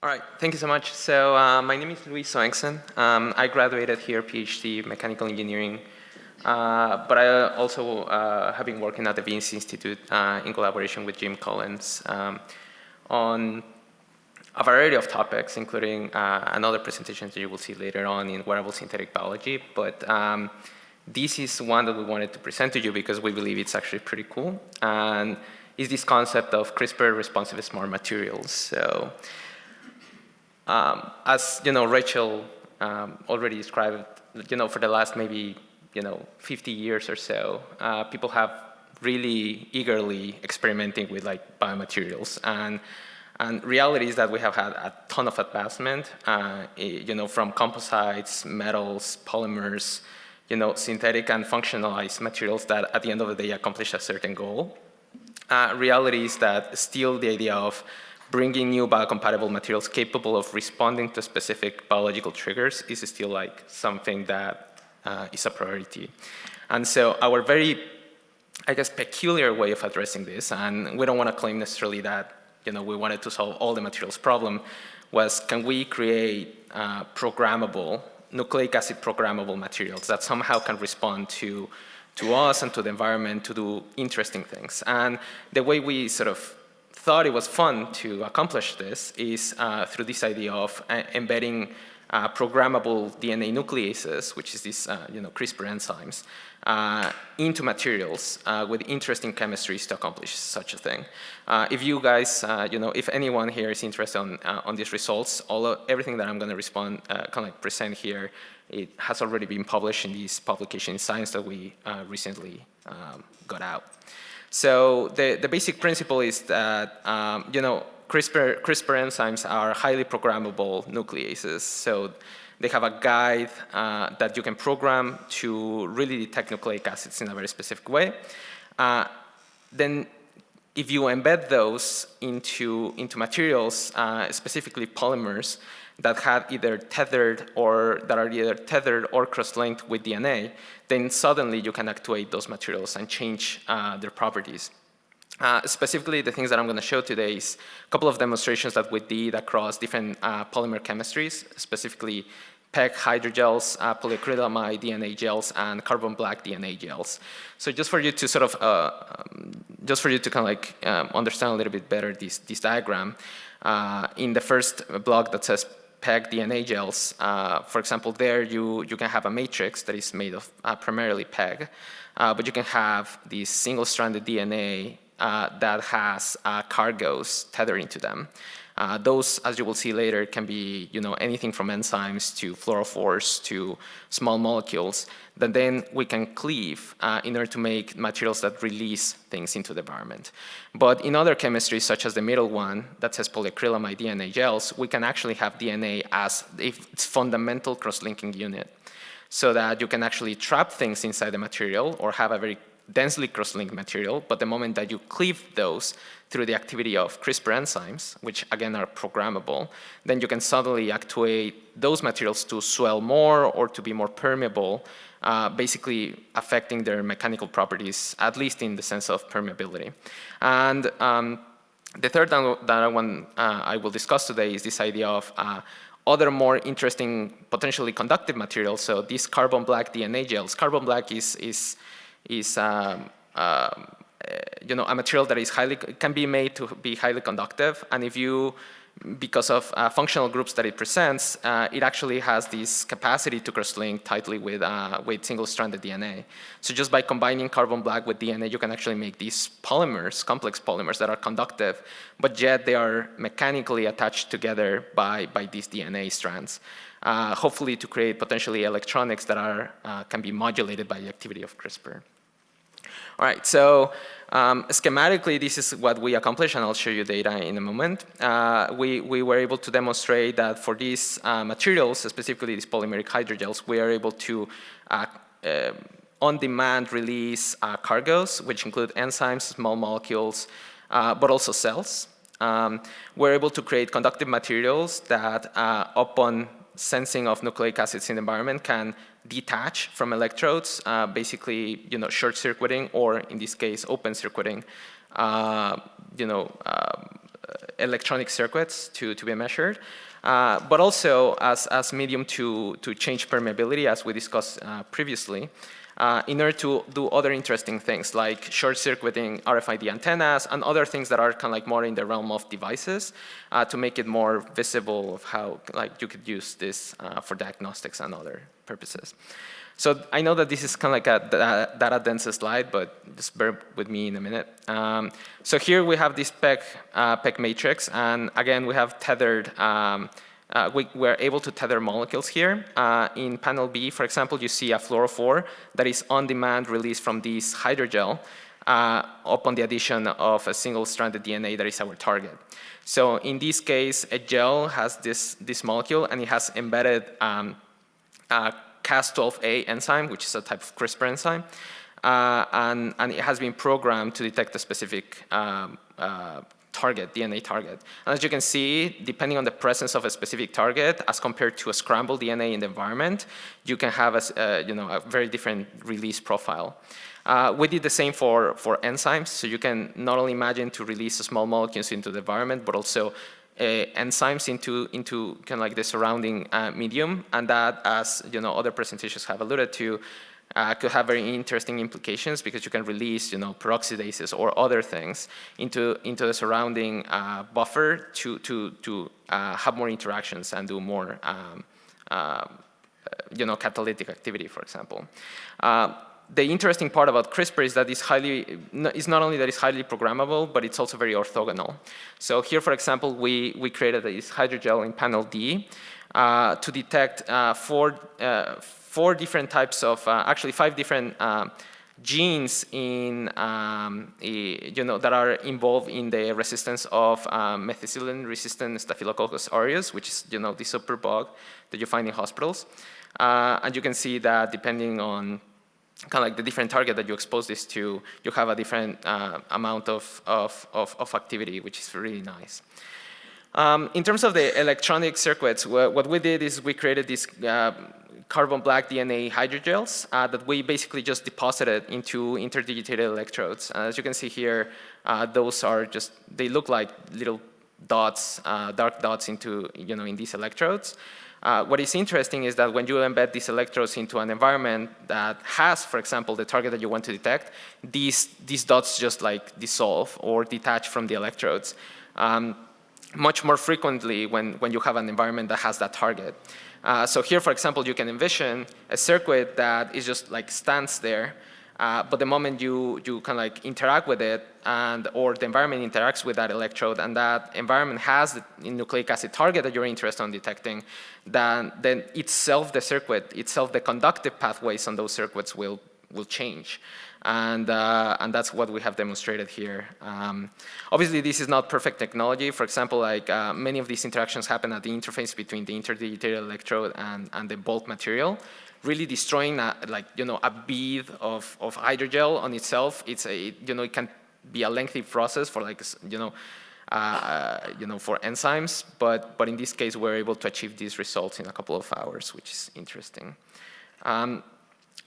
All right, thank you so much. So uh, my name is Luis Soenksen. Um, I graduated here, PhD, mechanical engineering. Uh, but I also uh, have been working at the Wyss Institute uh, in collaboration with Jim Collins um, on a variety of topics, including uh, another presentation that you will see later on in wearable synthetic biology. But um, this is one that we wanted to present to you because we believe it's actually pretty cool. And is this concept of CRISPR responsive smart materials. So um, as you know, Rachel um, already described, you know, for the last maybe you know 50 years or so, uh, people have really eagerly experimenting with like biomaterials and and reality is that we have had a ton of advancement, uh, you know, from composites, metals, polymers, you know, synthetic and functionalized materials that at the end of the day accomplish a certain goal. Uh, reality is that still the idea of bringing new biocompatible materials capable of responding to specific biological triggers is still like something that uh, is a priority. And so our very, I guess, peculiar way of addressing this, and we don't want to claim necessarily that you know, we wanted to solve all the materials problem, was can we create uh, programmable, nucleic acid programmable materials that somehow can respond to to us and to the environment to do interesting things. And the way we sort of thought it was fun to accomplish this is uh, through this idea of uh, embedding uh, programmable DNA nucleases, which is these uh, you know, CRISPR enzymes, uh, into materials uh, with interesting chemistries to accomplish such a thing. if you guys, you know, if anyone here is interested on, on these results, all of, everything that I'm going to respond, kind of like present here, it has already been published in this publication in Science that we recently um, got out. So the, the basic principle is that, um, you know, CRISPR, CRISPR enzymes are highly programmable nucleases. So they have a guide uh, that you can program to really detect nucleic acids in a very specific way. Uh, then if you embed those into, into materials, uh, specifically polymers, that have either tethered or that are either tethered or cross-linked with DNA, then suddenly you can actuate those materials and change uh, their properties. Uh, specifically, the things that I'm going to show today is a couple of demonstrations that we did across different uh, polymer chemistries, specifically PEG hydrogels, uh, polyacrylamide DNA gels, and carbon black DNA gels. So just for you to sort of, uh, um, just for you to kind of like um, understand a little bit better this, this diagram, uh, in the first block that says PEG DNA gels, uh, for example, there you, you can have a matrix that is made of uh, primarily PEG, uh, but you can have these single-stranded DNA uh, that has uh, cargos tethering to them. Uh, those, as you will see later, can be you know, anything from enzymes to fluorophores to small molecules that then we can cleave uh, in order to make materials that release things into the environment. But in other chemistries, such as the middle one that says polyacrylamide DNA gels, we can actually have DNA as its fundamental cross-linking unit so that you can actually trap things inside the material or have a very densely cross-linked material, but the moment that you cleave those through the activity of CRISPR enzymes, which again are programmable, then you can suddenly actuate those materials to swell more or to be more permeable, uh, basically affecting their mechanical properties, at least in the sense of permeability. And um, the third that I, want, uh, I will discuss today is this idea of uh, other more interesting, potentially conductive materials. So these carbon black DNA gels. Carbon black is, is is um, uh, you know, a material that is highly, can be made to be highly conductive. And if you, because of uh, functional groups that it presents, uh, it actually has this capacity to cross-link tightly with, uh, with single-stranded DNA. So just by combining carbon black with DNA, you can actually make these polymers, complex polymers that are conductive, but yet they are mechanically attached together by, by these DNA strands. Uh, hopefully to create potentially electronics that are, uh, can be modulated by the activity of CRISPR. All right, so um, schematically, this is what we accomplished, and I'll show you data in a moment. Uh, we, we were able to demonstrate that for these uh, materials, specifically these polymeric hydrogels, we are able to uh, uh on-demand release uh, cargos, which include enzymes, small molecules, uh, but also cells. Um, we're able to create conductive materials that upon sensing of nucleic acids in the environment can detach from electrodes, uh, basically, you know, short circuiting or in this case, open circuiting, uh, you know, uh, electronic circuits to, to be measured, uh, but also as, as medium to, to change permeability, as we discussed uh, previously, uh, in order to do other interesting things like short-circuiting RFID antennas and other things that are kind of like more in the realm of devices uh, to make it more visible of how like you could use this uh, for diagnostics and other purposes. So I know that this is kind of like a data dense slide, but just bear with me in a minute. Um, so here we have this PEG, uh, PEG matrix, and again we have tethered um, uh, we were able to tether molecules here. Uh, in panel B, for example, you see a fluorophore that is on-demand released from this hydrogel uh, upon the addition of a single-stranded DNA that is our target. So in this case, a gel has this, this molecule and it has embedded um, Cas12a enzyme, which is a type of CRISPR enzyme. Uh, and, and, it has been programmed to detect a specific um, uh, target, DNA target. And as you can see, depending on the presence of a specific target, as compared to a scrambled DNA in the environment, you can have a, uh, you know, a very different release profile. Uh, we did the same for, for enzymes, so you can not only imagine to release small molecules into the environment, but also uh, enzymes into, into kind of like the surrounding uh, medium, and that, as you know, other presentations have alluded to, uh, could have very interesting implications because you can release, you know, peroxidases or other things into, into the surrounding uh, buffer to, to, to uh, have more interactions and do more, um, uh, you know, catalytic activity, for example. Uh, the interesting part about CRISPR is that it's highly, it's not only that it's highly programmable, but it's also very orthogonal. So here, for example, we, we created this hydrogel in panel D uh, to detect four, four different types of, uh, actually five different uh, genes in, um, you know, that are involved in the resistance of um, methicillin-resistant Staphylococcus aureus, which is, you know, the superbug that you find in hospitals. Uh, and you can see that depending on kind of like the different target that you expose this to, you have a different uh, amount of, of, of, of, activity, which is really nice. Um, in terms of the electronic circuits, what we did is we created these uh, carbon black DNA hydrogels uh, that we basically just deposited into interdigitated electrodes. As you can see here, uh, those are just, they look like little dots, uh, dark dots into, you know, in these electrodes. Uh, what is interesting is that when you embed these electrodes into an environment that has, for example, the target that you want to detect, these, these dots just like dissolve or detach from the electrodes. Um, much more frequently when, when you have an environment that has that target. Uh, so here, for example, you can envision a circuit that is just like stands there, uh, but the moment you, you of like interact with it and or the environment interacts with that electrode and that environment has the nucleic acid target that you're interested in detecting, then, then itself the circuit, itself the conductive pathways on those circuits will, will change. And, uh, and that's what we have demonstrated here. Um, obviously, this is not perfect technology. For example, like uh, many of these interactions happen at the interface between the interdigitated electrode and, and the bulk material. Really destroying a, like, you know, a bead of, of hydrogel on itself, it's a, you know, it can be a lengthy process for like, you know, uh, you know, for enzymes, but, but in this case, we're able to achieve these results in a couple of hours, which is interesting. Um,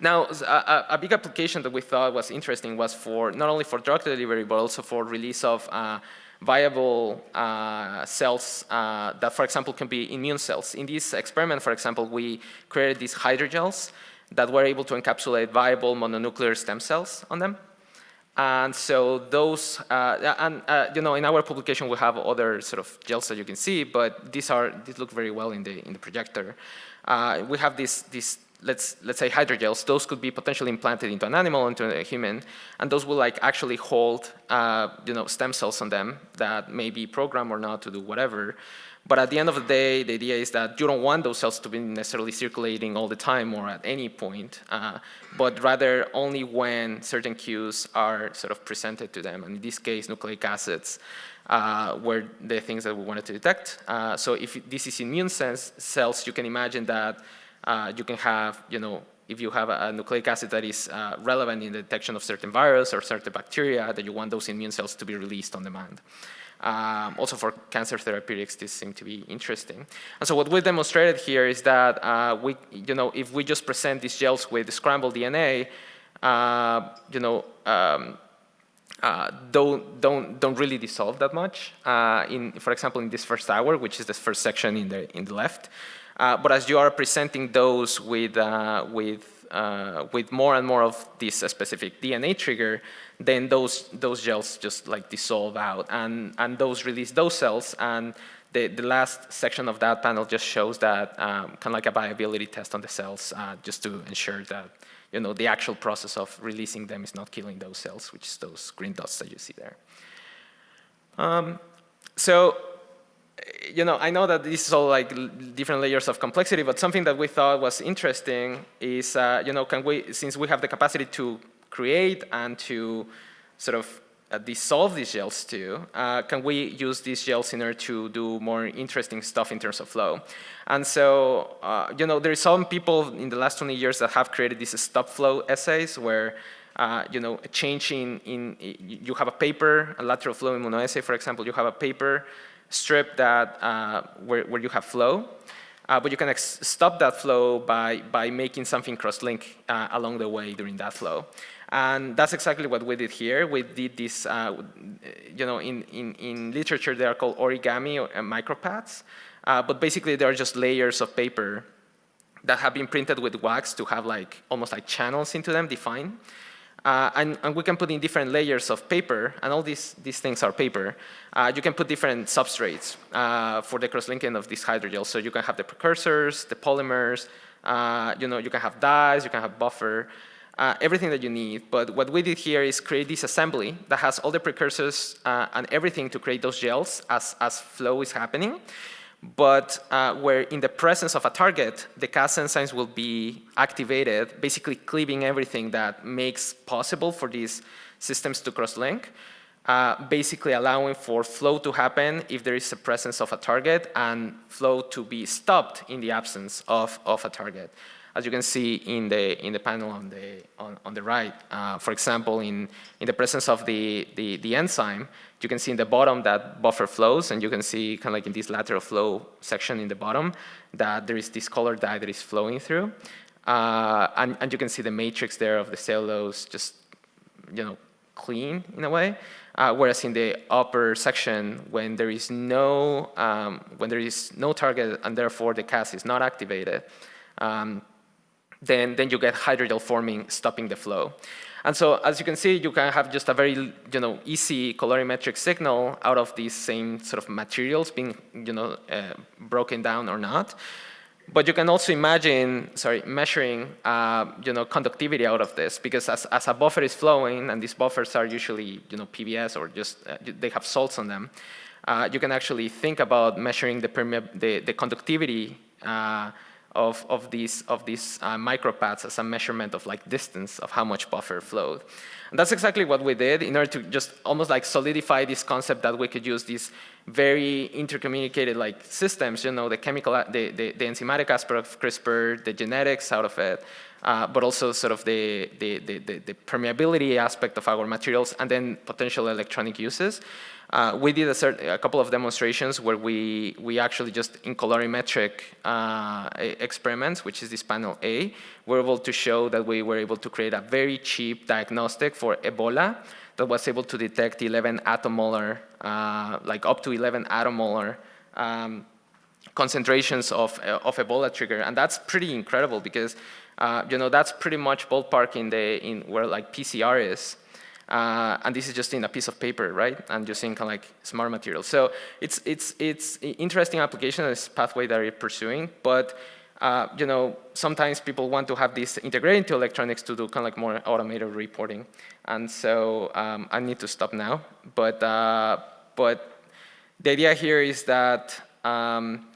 now, a, a, big application that we thought was interesting was for not only for drug delivery, but also for release of uh, viable uh, cells uh, that, for example, can be immune cells. In this experiment, for example, we created these hydrogels that were able to encapsulate viable mononuclear stem cells on them. And so those, uh, and uh, you know, in our publication we have other sort of gels that you can see, but these are, these look very well in the, in the projector. Uh, we have this, this let's, let's say hydrogels, those could be potentially implanted into an animal, into a human, and those will like actually hold, uh, you know, stem cells on them that may be programmed or not to do whatever. But at the end of the day, the idea is that you don't want those cells to be necessarily circulating all the time or at any point, uh, but rather only when certain cues are sort of presented to them. And in this case, nucleic acids uh, were the things that we wanted to detect. Uh, so if this is immune cells, you can imagine that uh, you can have, you know, if you have a, nucleic acid that is uh, relevant in the detection of certain virus or certain bacteria, that you want those immune cells to be released on demand. Um, also for cancer therapeutics, this seemed to be interesting. And so what we demonstrated here is that uh, we, you know, if we just present these gels with the scrambled DNA, uh, you know, um, uh, don't, don't, don't really dissolve that much. Uh, in, for example, in this first hour, which is the first section in the, in the left. Uh, but as you are presenting those with, uh, with, uh, with more and more of this specific DNA trigger, then those, those gels just like dissolve out and, and those release those cells. And the, the last section of that panel just shows that um, kind of like a viability test on the cells uh, just to ensure that you know, the actual process of releasing them is not killing those cells, which is those green dots that you see there. Um, so, you know, I know that this is all like different layers of complexity, but something that we thought was interesting is, uh, you know, can we, since we have the capacity to create and to sort of uh, dissolve these gels too, uh, can we use these gels in order to do more interesting stuff in terms of flow? And so, uh, you know, there are some people in the last 20 years that have created these stop flow assays where, uh, you know, a change in, in, you have a paper, a lateral flow immunoassay, for example, you have a paper strip that, uh, where, where you have flow. Uh, but you can stop that flow by, by making something cross-link uh, along the way during that flow. And that's exactly what we did here. We did this, uh, you know, in, in, in literature they are called origami or uh, micropads. Uh, but basically they are just layers of paper that have been printed with wax to have like almost like channels into them defined. Uh, and, and, we can put in different layers of paper, and all these, these things are paper. Uh, you can put different substrates uh, for the cross-linking of these hydrogels. So you can have the precursors, the polymers, uh, you know, you can have dyes, you can have buffer uh, everything that you need. But what we did here is create this assembly that has all the precursors uh, and everything to create those gels as, as flow is happening. But uh, where in the presence of a target, the Cas enzymes will be activated, basically cleaving everything that makes possible for these systems to cross-link. Uh, basically allowing for flow to happen if there is a presence of a target and flow to be stopped in the absence of, of a target as you can see in the in the panel on the on, on the right. Uh, for example, in in the presence of the, the the enzyme, you can see in the bottom that buffer flows, and you can see kind of like in this lateral flow section in the bottom that there is this color dye that is flowing through, uh, and and you can see the matrix there of the cellulose just you know clean in a way. Uh, whereas in the upper section, when there is no um, when there is no target and therefore the Cas is not activated, um, then, then you get hydrogel forming, stopping the flow. And so as you can see, you can have just a very you know, easy colorimetric signal out of these same sort of materials being you know, uh, broken down or not. But you can also imagine, sorry, measuring, uh, you know, conductivity out of this because as, as a buffer is flowing, and these buffers are usually, you know, PBS or just, uh, they have salts on them, uh, you can actually think about measuring the, the, the conductivity uh, of, of these, of these uh, micropads as a measurement of like distance of how much buffer flowed. And that's exactly what we did in order to just almost like solidify this concept that we could use these very intercommunicated like systems, you know, the chemical, the, the, the enzymatic aspect of CRISPR, the genetics out of it, uh, but also sort of the, the, the, the, permeability aspect of our materials and then potential electronic uses. Uh, we did a, a, couple of demonstrations where we, we actually just in colorimetric uh, experiments, which is this panel A, were able to show that we were able to create a very cheap diagnostic for Ebola that was able to detect 11 attomolar, uh, like up to 11 attomolar um, concentrations of, uh, of Ebola trigger. And that's pretty incredible because, uh, you know, that's pretty much ballpark in, the, in where like PCR is. Uh, and this is just in a piece of paper, right? And just in kind of like smart materials. So it's, it's, it's interesting application, this pathway that you're pursuing, but uh, you know, sometimes people want to have this integrated into electronics to do kind of like more automated reporting. And so um, I need to stop now. But, uh, but the idea here is that um,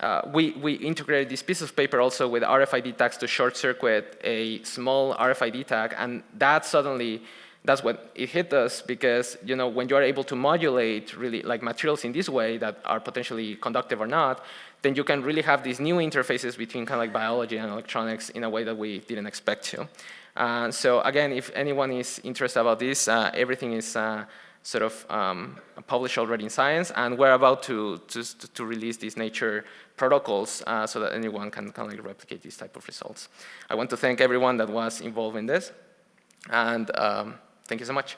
uh, we, we integrated this piece of paper also with RFID tags to short circuit a small RFID tag. And that suddenly that's what it hit us because you know when you are able to modulate really like materials in this way that are potentially conductive or not, then you can really have these new interfaces between kind of like biology and electronics in a way that we didn't expect to. So again, if anyone is interested about this, uh, everything is uh, sort of um, published already in Science, and we're about to, to, to release these nature protocols uh, so that anyone can kind of like replicate these type of results. I want to thank everyone that was involved in this, and um, Thank you so much.